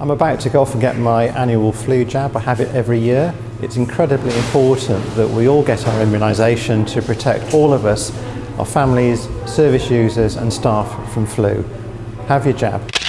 I'm about to go off and get my annual flu jab. I have it every year. It's incredibly important that we all get our immunisation to protect all of us, our families, service users and staff from flu. Have your jab.